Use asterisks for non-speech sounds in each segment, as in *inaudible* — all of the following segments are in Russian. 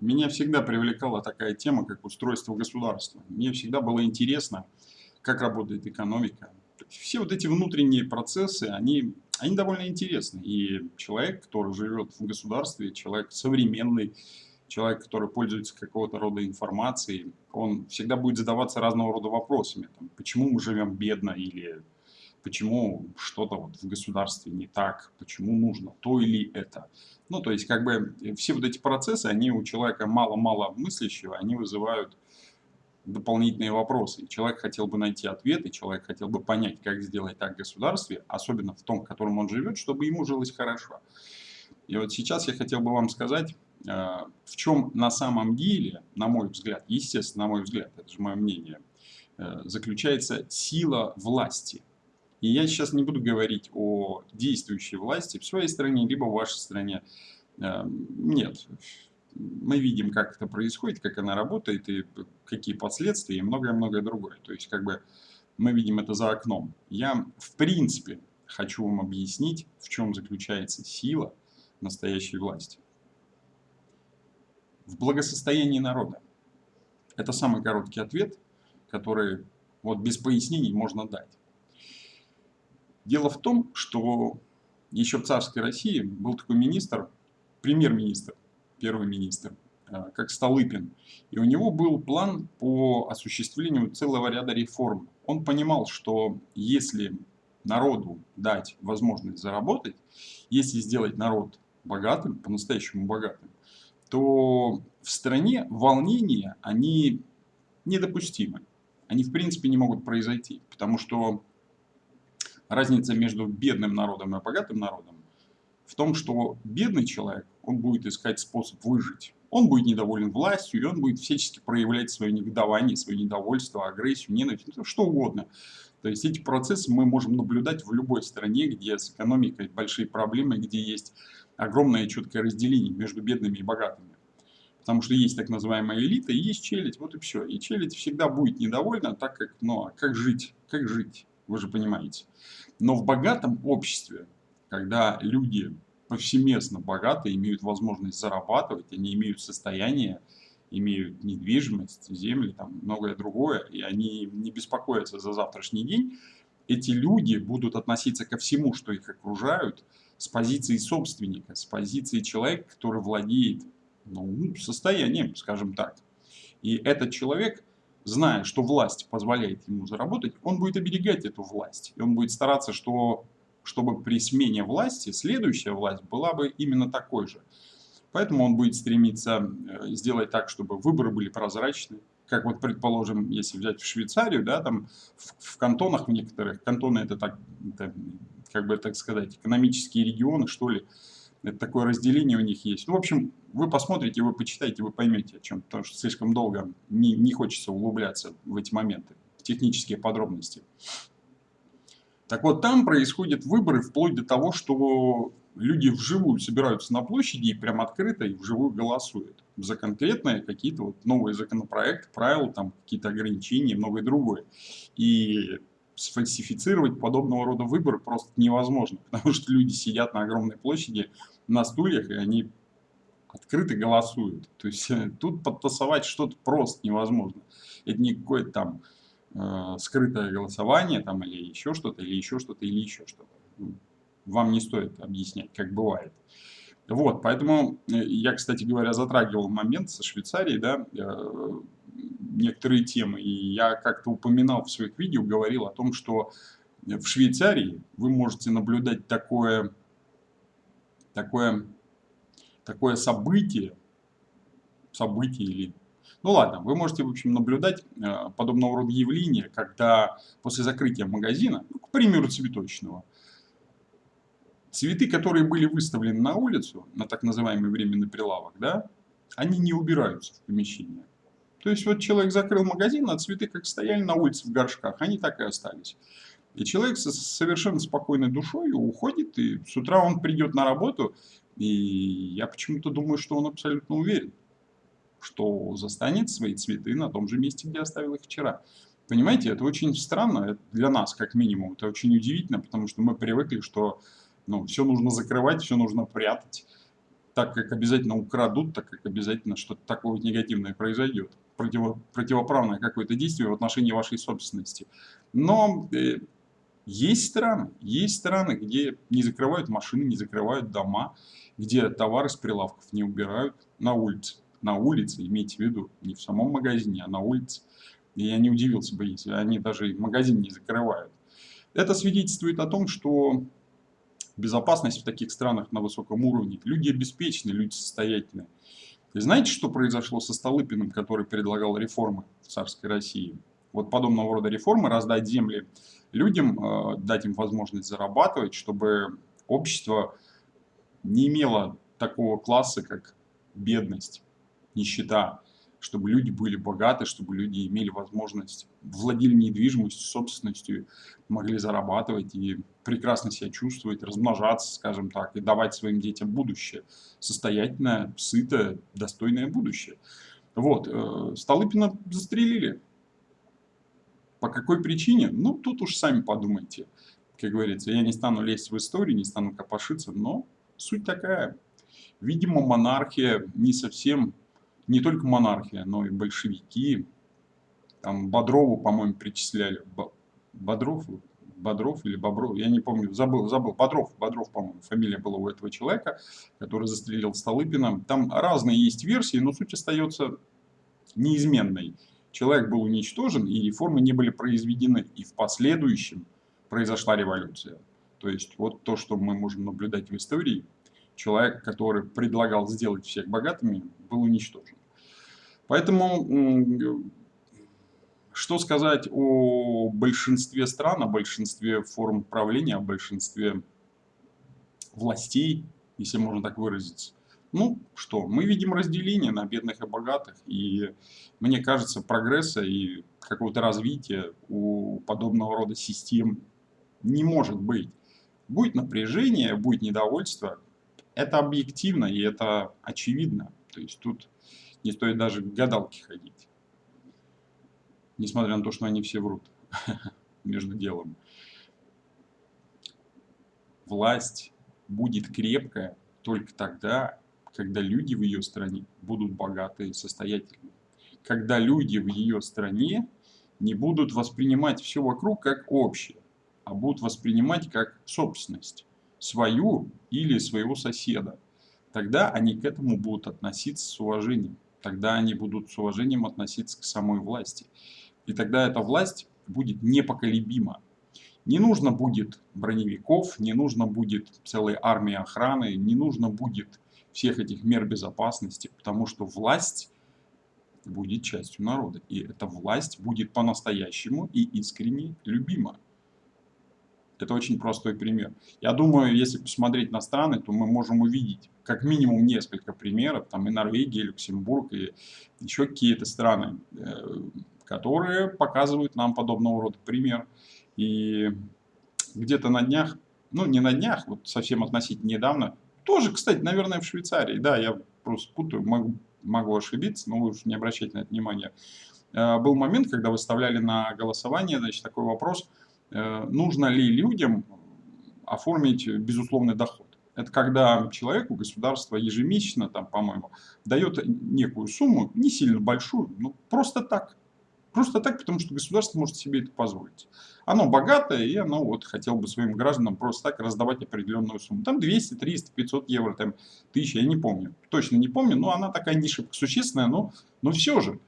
меня всегда привлекала такая тема, как устройство государства. Мне всегда было интересно, как работает экономика. Все вот эти внутренние процессы, они, они довольно интересны. И человек, который живет в государстве, человек современный, человек, который пользуется какого-то рода информацией, он всегда будет задаваться разного рода вопросами. Там, почему мы живем бедно или почему что-то вот в государстве не так, почему нужно то или это. Ну, то есть, как бы, все вот эти процессы, они у человека мало-мало мыслящего, они вызывают дополнительные вопросы. человек хотел бы найти ответы, человек хотел бы понять, как сделать так в государстве, особенно в том, в котором он живет, чтобы ему жилось хорошо. И вот сейчас я хотел бы вам сказать, э, в чем на самом деле, на мой взгляд, естественно, на мой взгляд, это же мое мнение, э, заключается сила власти – и я сейчас не буду говорить о действующей власти в своей стране, либо в вашей стране. Эм, нет. Мы видим, как это происходит, как она работает, и какие последствия, и многое-многое другое. То есть, как бы, мы видим это за окном. Я, в принципе, хочу вам объяснить, в чем заключается сила настоящей власти. В благосостоянии народа. Это самый короткий ответ, который вот без пояснений можно дать. Дело в том, что еще в царской России был такой министр, премьер-министр, первый министр, э, как Столыпин. И у него был план по осуществлению целого ряда реформ. Он понимал, что если народу дать возможность заработать, если сделать народ богатым, по-настоящему богатым, то в стране волнения, они недопустимы. Они в принципе не могут произойти, потому что разница между бедным народом и богатым народом в том, что бедный человек, он будет искать способ выжить. Он будет недоволен властью, и он будет всячески проявлять свое негодование, свое недовольство, агрессию, ненависть, ну, что угодно. То есть эти процессы мы можем наблюдать в любой стране, где с экономикой большие проблемы, где есть огромное четкое разделение между бедными и богатыми. Потому что есть так называемая элита и есть челядь, вот и все. И челядь всегда будет недовольна, так как, ну, а как жить, как жить вы же понимаете. Но в богатом обществе, когда люди повсеместно богаты, имеют возможность зарабатывать, они имеют состояние, имеют недвижимость, земли, там многое другое, и они не беспокоятся за завтрашний день, эти люди будут относиться ко всему, что их окружают, с позиции собственника, с позиции человека, который владеет ну, состоянием, скажем так. И этот человек зная, что власть позволяет ему заработать, он будет оберегать эту власть. И он будет стараться, что, чтобы при смене власти следующая власть была бы именно такой же. Поэтому он будет стремиться э, сделать так, чтобы выборы были прозрачны. Как вот, предположим, если взять в Швейцарию, да, там в, в кантонах в некоторых, кантоны это так, это, как бы так сказать, экономические регионы, что ли, это такое разделение у них есть. Ну, в общем, вы посмотрите, вы почитаете, вы поймете о чем, потому что слишком долго не, не хочется углубляться в эти моменты, в технические подробности. Так вот, там происходят выборы вплоть до того, что люди вживую собираются на площади и прям открыто и вживую голосуют за конкретные какие-то вот новые законопроекты, правила, там какие-то ограничения и многое другое. И сфальсифицировать подобного рода выборы просто невозможно, *laughs* потому что люди сидят на огромной площади на стульях, и они открыто голосуют. То есть э, тут подтасовать что-то просто невозможно. Это не какое-то там э, скрытое голосование там, или еще что-то, или еще что-то, или еще что-то. Ну, вам не стоит объяснять, как бывает. Вот, поэтому э, я, кстати говоря, затрагивал момент со Швейцарией, да, э, некоторые темы. И я как-то упоминал в своих видео, говорил о том, что в Швейцарии вы можете наблюдать такое, такое, такое событие, событие или... Ну ладно, вы можете, в общем, наблюдать э, подобного рода явления, когда после закрытия магазина, ну, к примеру, цветочного, цветы, которые были выставлены на улицу, на так называемый временный прилавок, да, они не убираются в помещение. То есть вот человек закрыл магазин, а цветы как стояли на улице в горшках, они так и остались. И человек со совершенно спокойной душой уходит, и с утра он придет на работу, и я почему-то думаю, что он абсолютно уверен, что застанет свои цветы на том же месте, где оставил их вчера. Понимаете, это очень странно для нас, как минимум. Это очень удивительно, потому что мы привыкли, что ну, все нужно закрывать, все нужно прятать так как обязательно украдут, так как обязательно что-то такое негативное произойдет, противо, противоправное какое-то действие в отношении вашей собственности. Но э, есть страны, есть страны, где не закрывают машины, не закрывают дома, где товары с прилавков не убирают на улице. На улице, имейте в виду, не в самом магазине, а на улице. И я не удивился бы, если они даже магазин не закрывают. Это свидетельствует о том, что безопасность в таких странах на высоком уровне. Люди обеспечены, люди состоятельные. И знаете, что произошло со Столыпиным, который предлагал реформы в царской России? Вот подобного рода реформы, раздать земли людям, э, дать им возможность зарабатывать, чтобы общество не имело такого класса, как бедность, нищета, чтобы люди были богаты, чтобы люди имели возможность, владели недвижимостью, собственностью, могли зарабатывать и прекрасно себя чувствовать, размножаться, скажем так, и давать своим детям будущее. Состоятельное, сытое, достойное будущее. Вот, э, Столыпина застрелили. По какой причине? Ну, тут уж сами подумайте. Как говорится, я не стану лезть в историю, не стану копошиться, но суть такая. Видимо, монархия не совсем не только монархия, но и большевики. Там Бодрову, по-моему, причисляли. Бодров, Бодров или Бобров, я не помню, забыл, забыл, Бодров, Бодров, по-моему, фамилия была у этого человека, который застрелил Столыпина. Там разные есть версии, но суть остается неизменной. Человек был уничтожен, и реформы не были произведены, и в последующем произошла революция. То есть вот то, что мы можем наблюдать в истории, человек, который предлагал сделать всех богатыми, был уничтожен. Поэтому что сказать о большинстве стран, о большинстве форм правления, о большинстве властей, если можно так выразиться. Ну что, мы видим разделение на бедных и богатых, и мне кажется, прогресса и какого-то развития у подобного рода систем не может быть. Будет напряжение, будет недовольство, это объективно и это очевидно. То есть тут не стоит даже к гадалке ходить. Несмотря на то, что они все врут *laughs* между делом. Власть будет крепкая только тогда, когда люди в ее стране будут богатые и состоятельные. Когда люди в ее стране не будут воспринимать все вокруг как общее, а будут воспринимать как собственность, свою или своего соседа. Тогда они к этому будут относиться с уважением тогда они будут с уважением относиться к самой власти. И тогда эта власть будет непоколебима. Не нужно будет броневиков, не нужно будет целой армии охраны, не нужно будет всех этих мер безопасности, потому что власть будет частью народа. И эта власть будет по-настоящему и искренне любима. Это очень простой пример. Я думаю, если посмотреть на страны, то мы можем увидеть как минимум несколько примеров, там и Норвегия, и Люксембург, и еще какие-то страны, э, которые показывают нам подобного рода пример. И где-то на днях, ну не на днях, вот совсем относительно недавно, тоже, кстати, наверное, в Швейцарии, да, я просто путаю, могу, могу ошибиться, но вы уж не обращайте на это внимания. Э, был момент, когда выставляли на голосование, значит, такой вопрос – Э, нужно ли людям оформить безусловный доход. Это когда человеку государство ежемесячно, там, по-моему, дает некую сумму, не сильно большую, но просто так. Просто так, потому что государство может себе это позволить. Оно богатое, и оно вот хотело бы своим гражданам просто так раздавать определенную сумму. Там 200, 300, 500 евро, там 1000, я не помню. Точно не помню, но она такая не шибко существенная, но, но все же.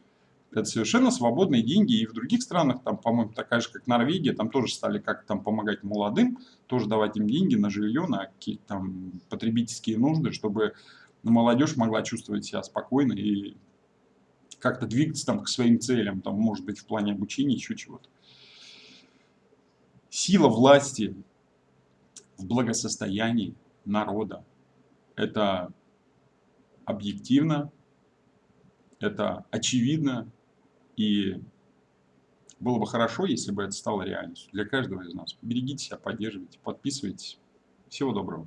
Это совершенно свободные деньги. И в других странах, там, по-моему, такая же, как Норвегия, там тоже стали как там помогать молодым, тоже давать им деньги на жилье, на какие-то там потребительские нужды, чтобы молодежь могла чувствовать себя спокойно и как-то двигаться там к своим целям, там, может быть, в плане обучения, еще чего-то. Сила власти в благосостоянии народа – это объективно, это очевидно, и было бы хорошо, если бы это стало реальностью для каждого из нас. Берегите себя, поддерживайте, подписывайтесь. Всего доброго.